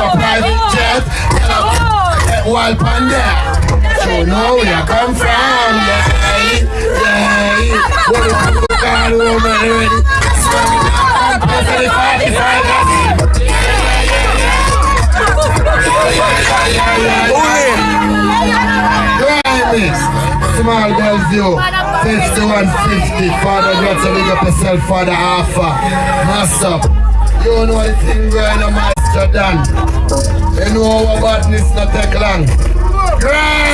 a private jet. Get wild pan there. So know where I come from. Yeah, yeah. What you got home already? I'm perfectly fine. Grammy, Small Bellevue, 5150. Father, to big up yourself, Father Alpha. Mass up. You know the thing going on, Dan. You know our badness not take long. Grind!